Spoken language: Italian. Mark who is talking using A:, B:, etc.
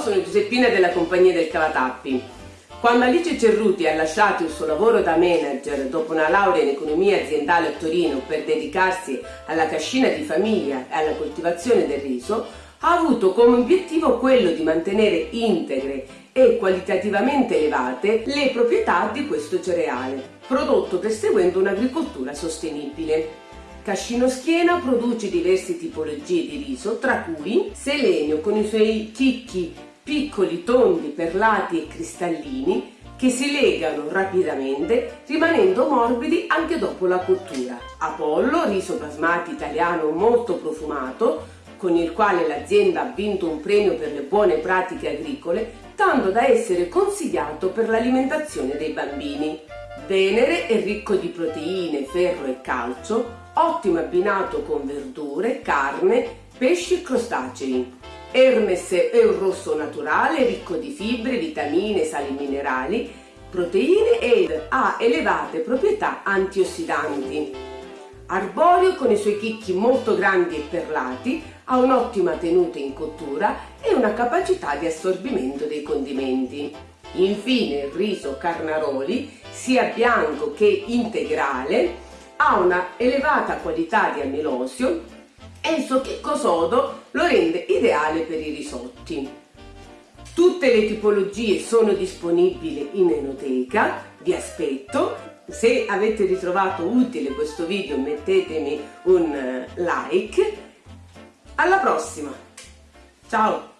A: sono Giuseppina della compagnia del Cavatappi. Quando Alice Cerruti ha lasciato il suo lavoro da manager dopo una laurea in economia aziendale a Torino per dedicarsi alla cascina di famiglia e alla coltivazione del riso, ha avuto come obiettivo quello di mantenere integre e qualitativamente elevate le proprietà di questo cereale, prodotto perseguendo un'agricoltura sostenibile. Cascino Schiena produce diverse tipologie di riso, tra cui Selenio con i suoi chicchi piccoli, tondi, perlati e cristallini che si legano rapidamente rimanendo morbidi anche dopo la cottura. Apollo, riso basmati italiano molto profumato, con il quale l'azienda ha vinto un premio per le buone pratiche agricole, tanto da essere consigliato per l'alimentazione dei bambini. Venere è ricco di proteine, ferro e calcio, ottimo abbinato con verdure, carne, pesci e crostacei. Hermes è un rosso naturale ricco di fibre, vitamine, sali minerali, proteine ed ha elevate proprietà antiossidanti. Arborio con i suoi chicchi molto grandi e perlati ha un'ottima tenuta in cottura e una capacità di assorbimento dei condimenti. Infine il riso Carnaroli, sia bianco che integrale, ha una elevata qualità di amilosio e il suo chicco sodo lo rende ideale per i risotti. Tutte le tipologie sono disponibili in enoteca, vi aspetto. Se avete ritrovato utile questo video mettetemi un like. Alla prossima! Ciao!